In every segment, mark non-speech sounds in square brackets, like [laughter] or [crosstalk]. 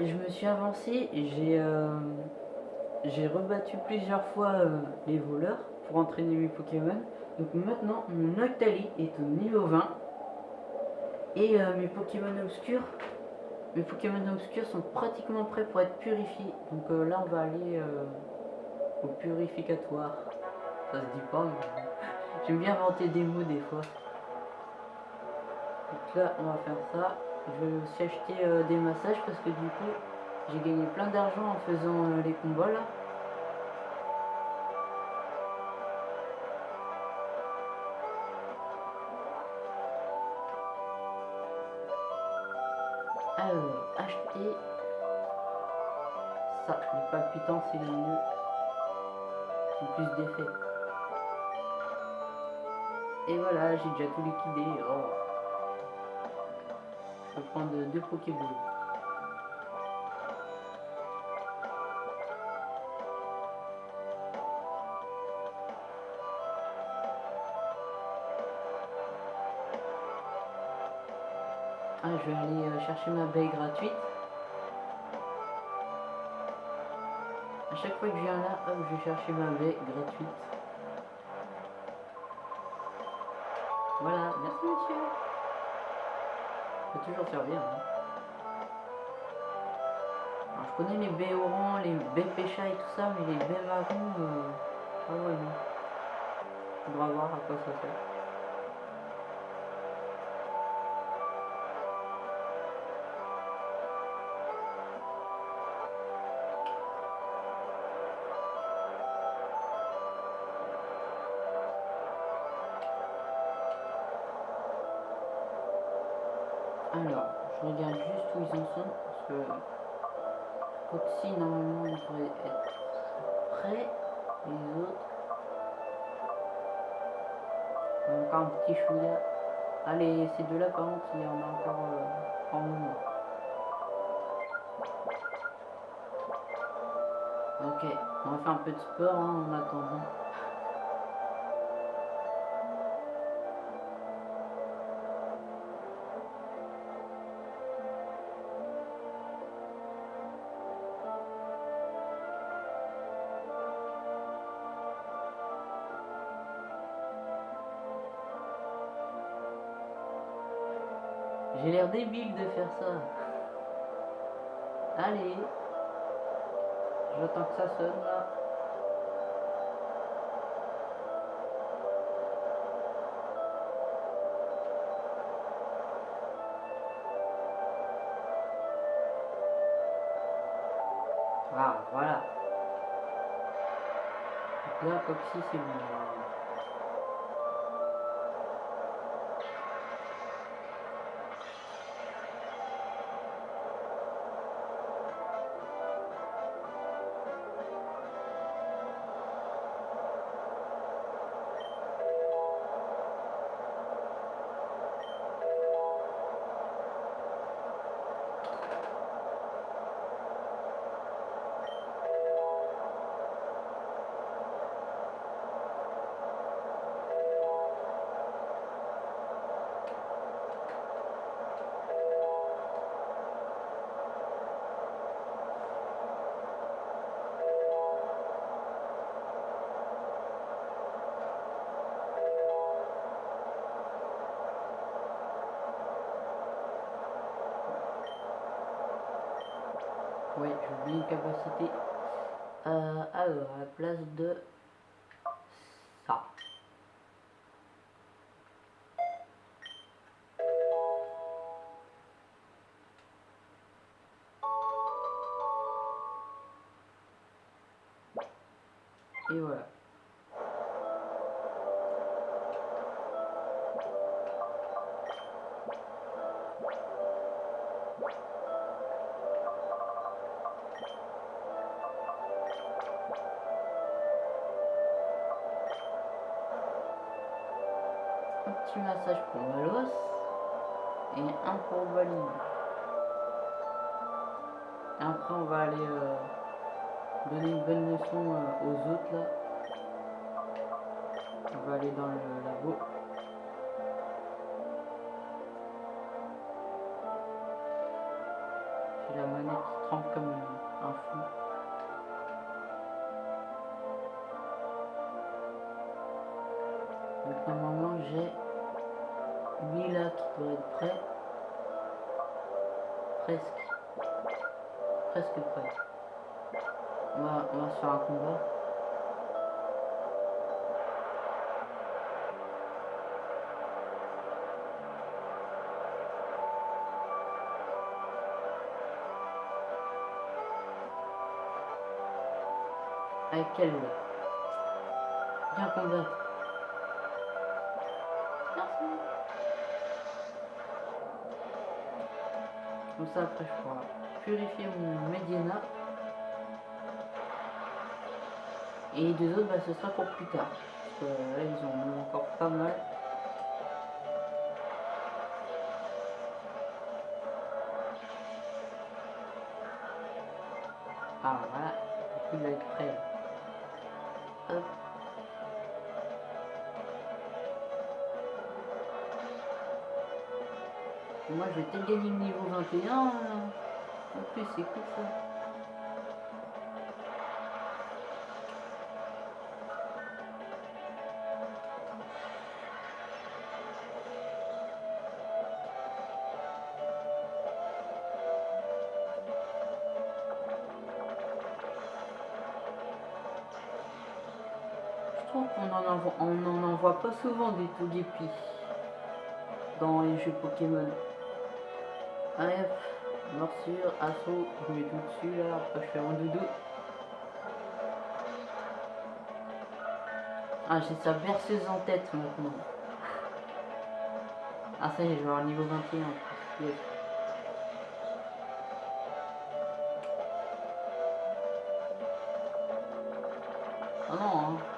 je me suis avancé et j'ai euh, j'ai rebattu plusieurs fois euh, les voleurs pour entraîner mes Pokémon. Donc maintenant, mon Octali est au niveau 20. Et euh, mes Pokémon obscurs, mes Pokémon obscurs sont pratiquement prêts pour être purifiés. Donc là, on va aller au purificatoire. Ça se dit pas, mais [laughs] j'aime bien inventer des mots des fois. Donc là, on va faire ça. Je aussi acheter euh, des massages parce que du coup, j'ai gagné plein d'argent en faisant euh, les combats là. Alors, acheter ça, les palpitants c'est le mieux. C'est plus d'effet. Et voilà, j'ai déjà tout liquidé. Oh. Prendre deux Pokéballs. Ah, je vais aller euh, chercher ma baie gratuite. À chaque fois que je viens là, je vais chercher ma baie gratuite. Voilà, merci monsieur. Toujours servir. Hein. Alors, je connais les baies orange, les baies pécha et tout ça, mais les baies marron, euh... ah ouais non. Faudra voir à quoi ça sert. Il y a encore un petit chouïa. Allez, ces deux-là, par contre, il y en a encore euh, en mouvement. Ok, on va faire un peu de sport hein, en attendant. J'ai l'air débile de faire ça. Allez. J'attends que ça sonne là. Ah, voilà. Donc là, comme si c'est bon. Ouais, j'ai oublié une capacité. Euh, alors, à la place de ça. Et voilà. Massage pour Malos et un pour Baline. Et après, on va aller euh, donner une bonne leçon euh, aux autres là. On va aller dans le labo. J'ai la manette qui tremble comme un fou. Donc normalement j'ai lui là qui doit être prêt. Presque. Presque prêt. On va, on va se faire un combat. Avec quel Viens combattre. Ça après je pourrai purifier mon Mediana. Et les deux autres bah, ce sera pour plus tard. Parce que là ils ont encore pas mal. Ah voilà, il va être prêt. Moi je vais peut-être gagner le niveau 21. En plus c'est cool ça. Je trouve qu'on en envoie, n'en envoie pas souvent des Togepi dans les jeux Pokémon. Hop, morsure, assaut, je mets tout dessus là, après je fais un doudou. Ah, j'ai sa berceuse en tête maintenant. Ah, ça y est, je vais avoir niveau 21 en plus. Yes. Ah non, hein.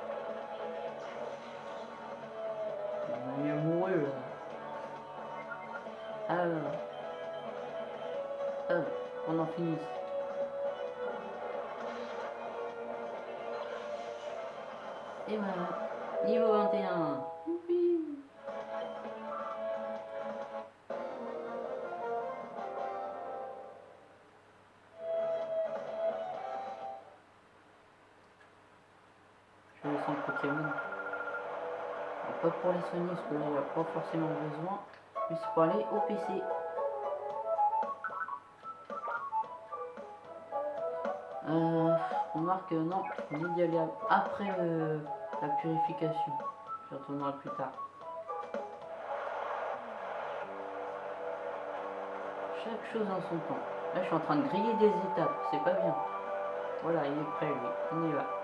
Alors, Pas pour les soigner parce que là il n'y a pas forcément besoin. Mais c'est pour aller au PC. Euh, on marque euh, non, on dit d'y aller après la purification. Je retournerai plus tard. Chaque chose en son temps. Là, je suis en train de griller des étapes. C'est pas bien. Voilà, il est prêt, lui. On y va.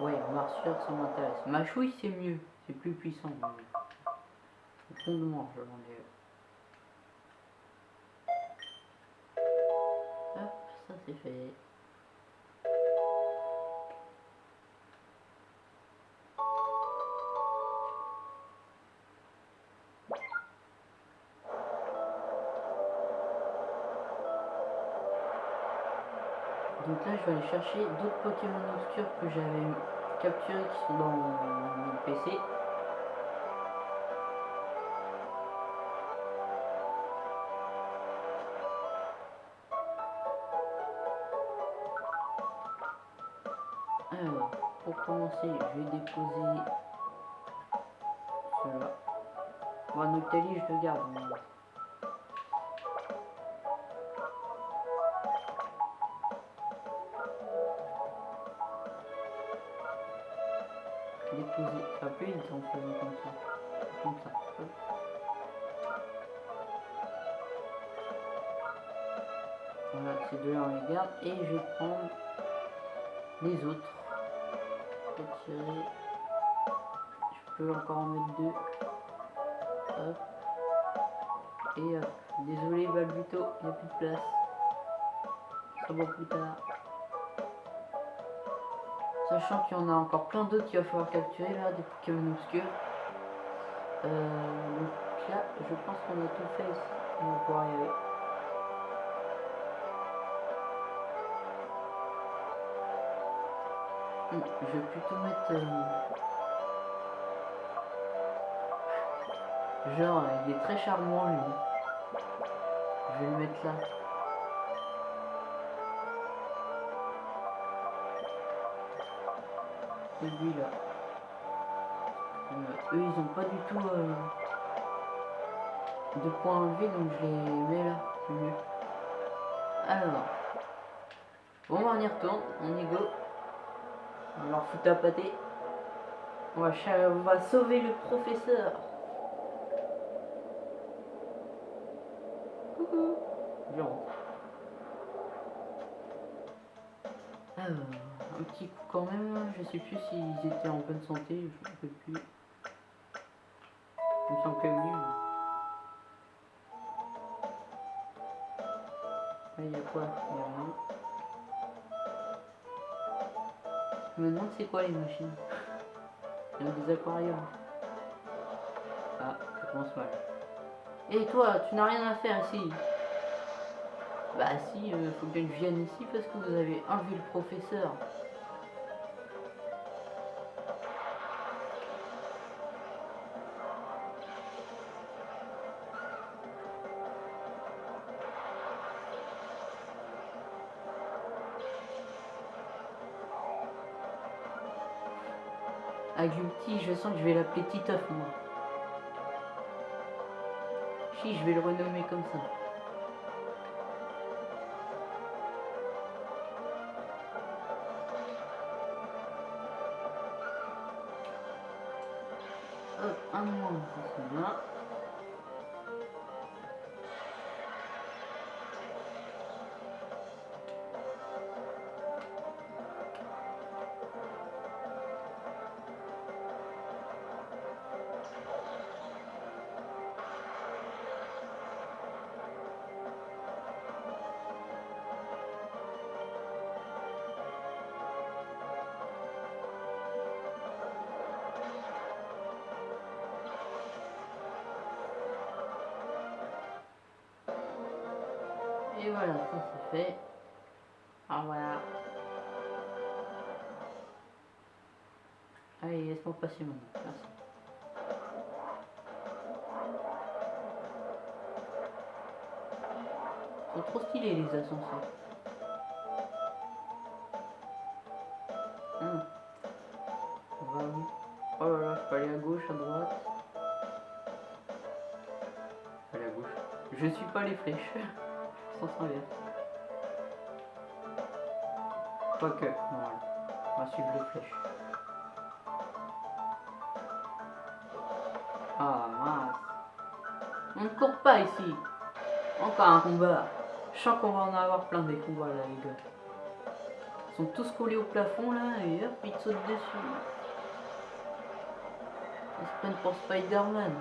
Ouais, Marsueur, ça m'intéresse. Machouille, c'est mieux. C'est plus puissant. mais- Au fond de moi, je ai. Hop, ça c'est fait. Je vais aller chercher d'autres Pokémon obscurs que j'avais capturés qui sont dans mon PC. Alors, pour commencer, je vais déposer cela. Bon, Noctali, je le garde. Mais- déposer. Ça va plus vite en faisant comme ça. Comme ça. Voilà, ces deux-là on les garde. Et je vais prendre les autres. Retirer. Je peux encore en mettre deux. Hop. Et hop. Désolé Balbuto, il n'y a plus de place. Ça va plus tard. Sachant qu'il y en a encore plein d'autres qu'il va falloir capturer là, des Pokémon obscurs. Euh, donc là, je pense qu'on a tout fait ici. On va pouvoir y aller. Hmm, Je vais plutôt mettre... euh, Genre, il est très charmant lui. Je vais le mettre là. Celui-là. Euh, eux, ils ont pas du tout euh, de points enlevés, donc je les mets là. Alors. Bon, on y retourne. On y go. On leur foutre à pâté. On va sauver le professeur. Sais plus s'ils étaient en bonne santé. Je ne sais plus. Il me semble que oui. Là, il y a quoi? Il y a rien. Je me demande c'est quoi les machines. [laughs] Il y a des aquariums. Ah, ça commence mal. Et toi, tu n'as rien à faire ici. Bah si, euh, faut bien que je vienne ici parce que vous avez enlevé le professeur. Que je vais l'appeler Titoff moi. Si, je vais le renommer comme ça. Hop, un moins, ça c'est bien. Passer. Merci. Ils sont trop stylés les ascenseurs. Hum. Oh là là, je peux aller à gauche, à droite. Aller à gauche. Je suis pas les flèches. [laughs] Sans inverse. Quoique, non, voilà. On va suivre les flèches. Pas ici. Encore un combat. Je sens qu'on va en avoir plein des combats là les gars. Ils sont tous collés au plafond là et hop ils te sautent dessus. Ils se prennent pour Spider-Man.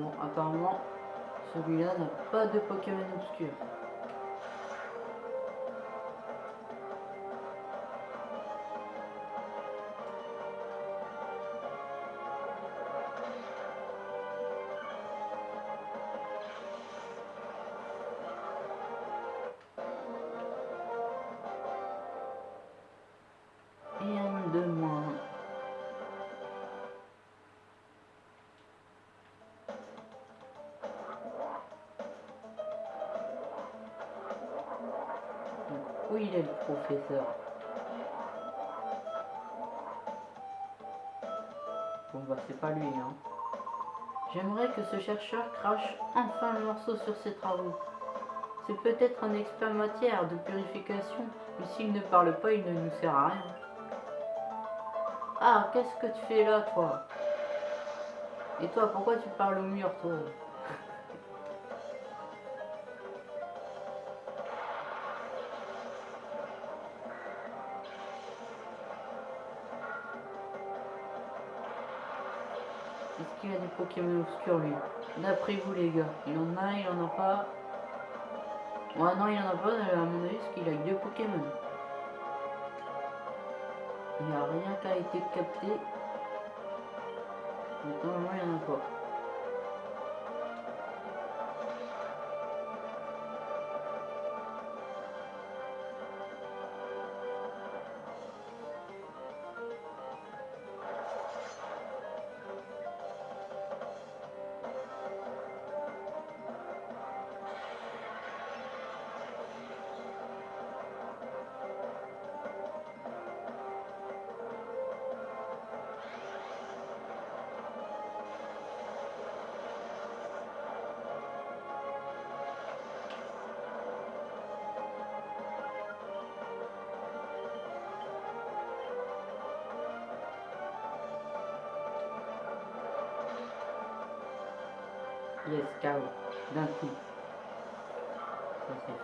Bon, apparemment, celui-là n'a pas de Pokémon obscur. Où il est le professeur Bon bah c'est pas lui hein. J'aimerais que ce chercheur crache enfin le morceau sur ses travaux. C'est peut-être un expert matière de purification, mais s'il ne parle pas, il ne nous sert à rien. Ah, qu'est-ce que tu fais là, toi? Et toi, pourquoi tu parles au mur, toi? Pokémon obscurs, lui D'après vous, les gars, il en a, il en a pas? Ouais, non, il en a pas, à mon avis, parce qu'il a deux Pokémon. Il n'y a rien qui a été capté. Donc, normalement, il n'y en a pas.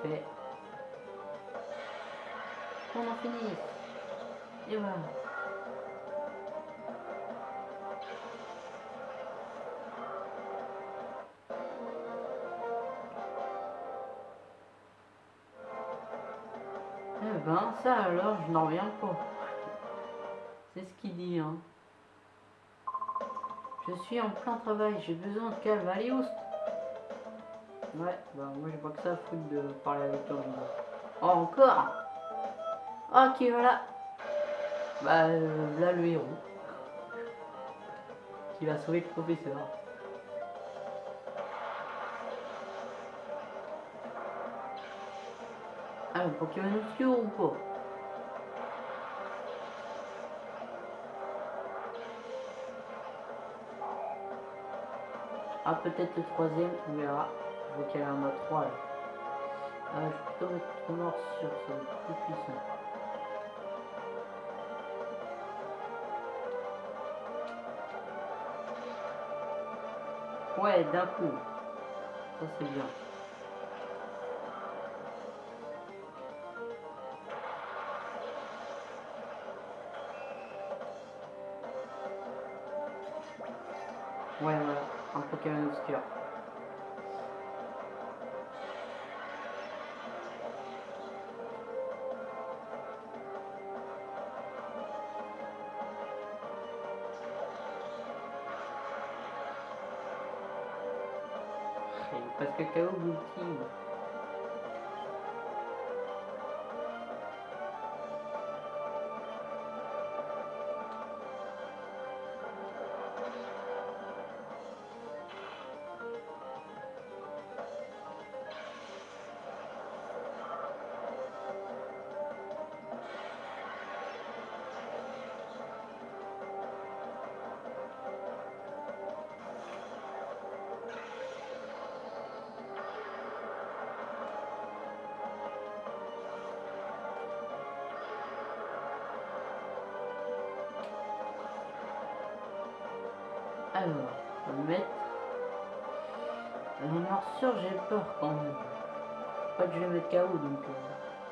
Fait. On en finit. Et voilà. Eh ben, ça alors, je n'en reviens pas. C'est ce qu'il dit, hein. Je suis en plein travail, j'ai besoin de. Allez, oust Ouais, bah moi j'ai pas que ça à foutre de parler avec toi. Oh, encore? Ok, voilà. Bah, euh, là le héros. Qui va sauver le professeur. Ah, le Pokémon obscur ou pas? Ah, peut-être le troisième, on verra. Qu'il y en a trois là. Ah, je plutôt mettre mort sur ça être plus puissant. Ouais, d'un coup. Ça c'est bien. Ouais, voilà, un Pokémon obscur. Un morsure, j'ai peur quand même. Pas que je vais mettre KO donc euh,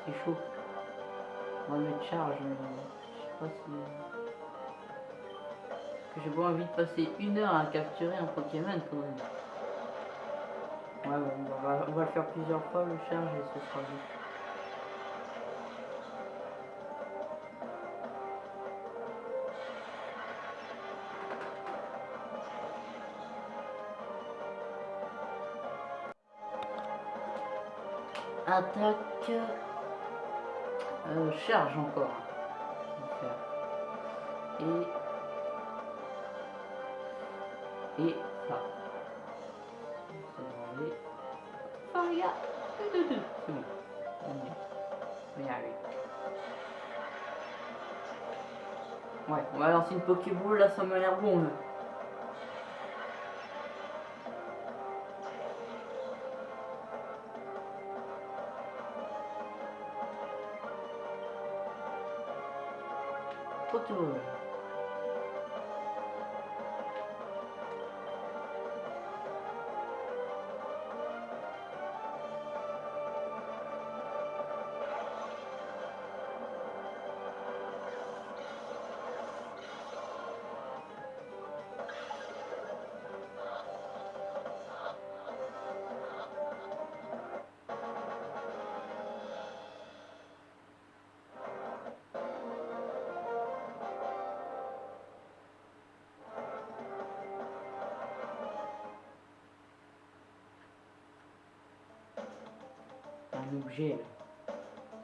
c'est chaud. On va mettre charge, mais je sais pas si. Que j'ai pas envie de passer une heure à capturer un Pokémon quand même. Ouais, on, va, on va le faire plusieurs fois le charge et ce sera vite. la plaque euh, charge encore. Euh, et, et là. Ah, regarde, c'est bon. On y arrive. Ouais, on va lancer une Pokéball, là ça m'a l'air bon là. Photo. Un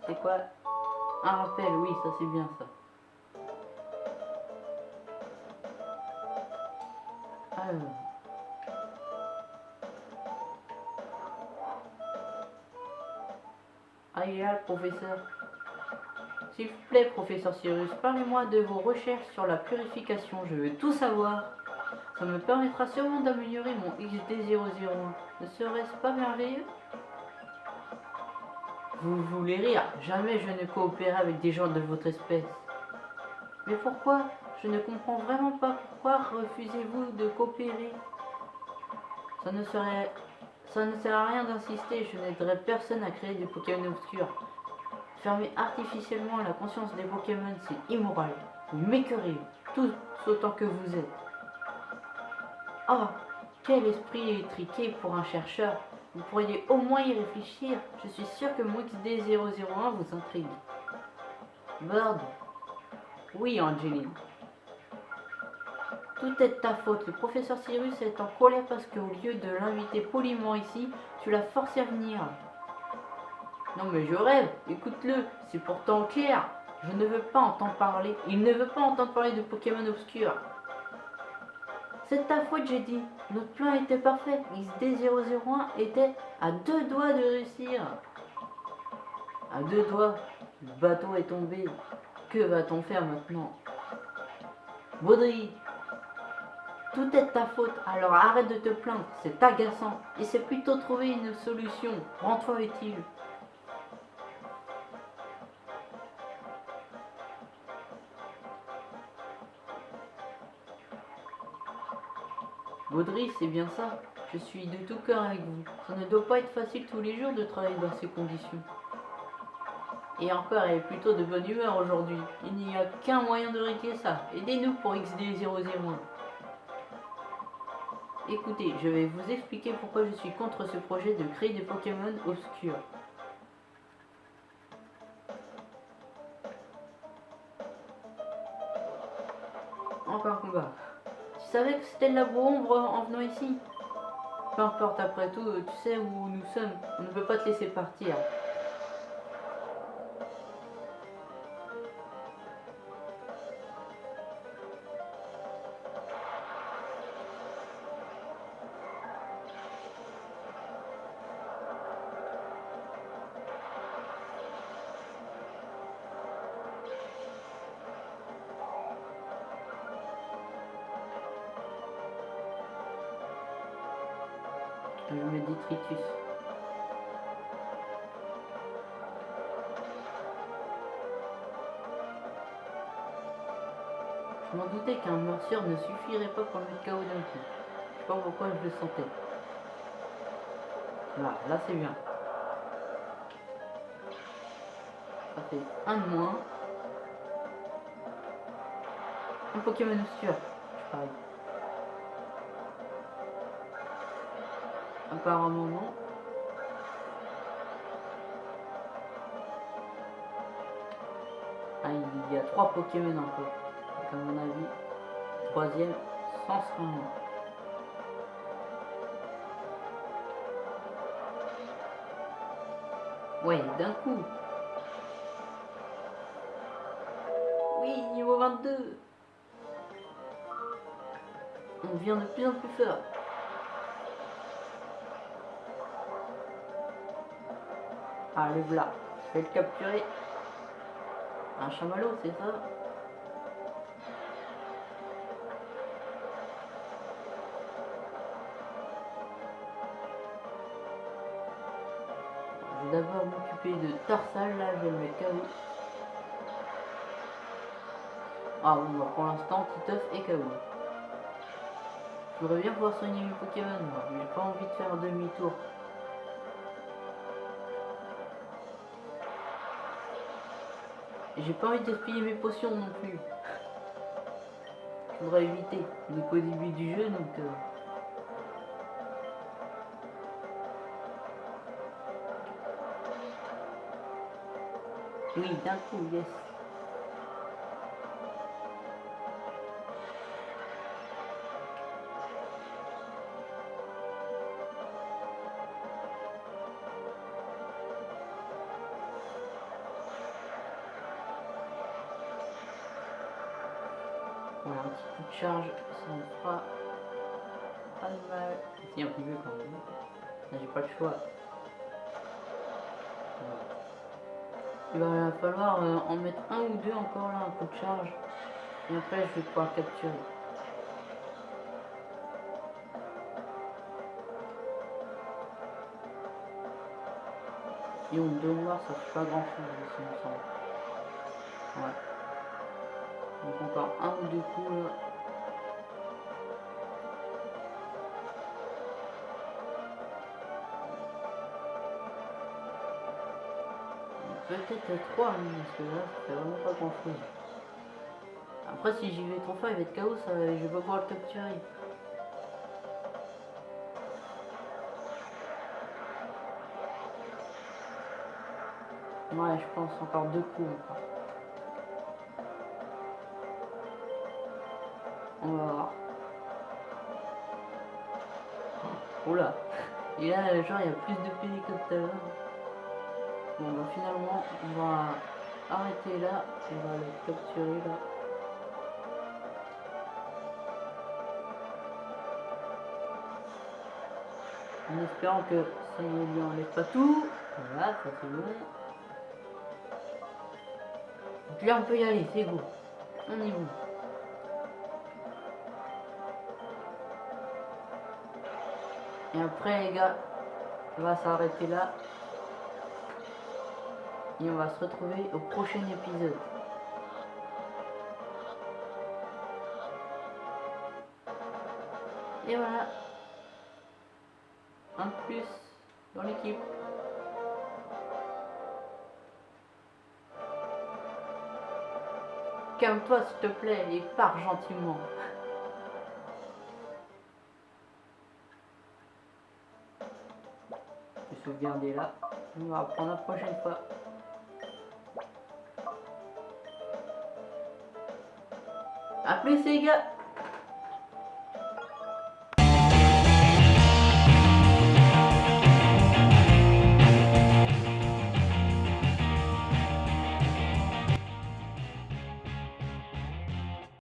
C'est quoi? Un rappel, oui, ça c'est bien ça. Alors. Ah, professeur. S'il vous plaît, professeur Cyrus, parlez-moi de vos recherches sur la purification. Je veux tout savoir. Ça me permettra sûrement d'améliorer mon XD001. Ne serait-ce pas merveilleux? Vous voulez rire Jamais je ne coopérerai avec des gens de votre espèce. Mais pourquoi? Je ne comprends vraiment pas pourquoi refusez-vous de coopérer Ça ne sert à rien d'insister, je n'aiderai personne à créer des Pokémon obscurs. Fermer artificiellement la conscience des Pokémon, c'est immoral. Vous m'écœurez, tous autant que vous êtes. Oh, quel esprit étriqué pour un chercheur. Vous pourriez au moins y réfléchir. Je suis sûr que mon XD001 vous intrigue. Bird. Oui, Angeline. Tout est de ta faute. Le professeur Cyrus est en colère parce qu'au lieu de l'inviter poliment ici, tu l'as forcé à venir. Non mais je rêve, écoute-le, c'est pourtant clair. Je ne veux pas entendre parler. Il ne veut pas entendre parler de Pokémon obscurs. C'est ta faute, j'ai dit. Notre plan était parfait. XD001 était à deux doigts de réussir. À deux doigts, le bateau est tombé. Que va-t-on faire maintenant? Baudry, tout est ta faute, alors arrête de te plaindre, c'est agaçant. Et c'est plutôt trouver une solution. Rends-toi utile. Baudry, c'est bien ça. Je suis de tout cœur avec vous. Ça ne doit pas être facile tous les jours de travailler dans ces conditions. Et encore, elle est plutôt de bonne humeur aujourd'hui. Il n'y a qu'un moyen de régler ça. Aidez-nous pour XD001. Écoutez, je vais vous expliquer pourquoi je suis contre ce projet de créer des Pokémon obscurs. Savais que c'était de la ombre en venant ici? Peu importe, après tout, tu sais où nous sommes. On ne peut pas te laisser partir. Je m'en doutais qu'un morsure ne suffirait pas pour le mettre KO d'un coup. Je sais pas pourquoi je le sentais. Voilà, là c'est bien. Ça fait un de moins. Un Pokémon obscur. Pareil. Apparemment non. Ah, il y a trois Pokémon encore. À mon avis, troisième, sans son Ouais, d'un coup. Oui, niveau 22. On devient de plus en plus fort. Allez, voilà. Je vais le capturer. Un chamallow, c'est ça? De Tarsal, là je le KO. Ah bon pour l'instant Titeuf et KO. Je voudrais bien pouvoir soigner mes Pokémon mais j'ai pas envie de faire demi-tour. J'ai pas envie de gaspiller mes potions non plus. Je voudrais éviter. On est qu'au début du jeu donc... euh, Oui, d'un coup, yes. Voilà, un petit coup de charge, ça me fera pas de mal. Si, un peu quand même. J'ai pas le choix. Il va falloir euh, en mettre un ou deux encore là, un coup de charge. Et après, je vais pouvoir capturer. Et on deux noirs, ça fait pas grand chose ici, il me semble. Ouais. Donc encore un ou deux coups là. Peut-être 3 parce que là ça fait vraiment pas grand chose. Après si j'y vais trop fort il va être KO, ça, je vais pas pouvoir le capturer. Ouais je pense encore deux coups encore. On va voir. Là [laughs] Et là genre il y a plus de PV que tout à. Finalement on va arrêter là, on va le capturer là. En espérant que ça ne lui enlève pas tout. Voilà, ça c'est bon. Donc là on peut y aller, c'est go. On y va. Et après les gars, on va s'arrêter là. Et on va se retrouver au prochain épisode. Et voilà. Un de plus dans l'équipe. Calme-toi s'il te plaît et pars gentiment. Je vais sauvegarder là. On va reprendre la prochaine fois. Patricia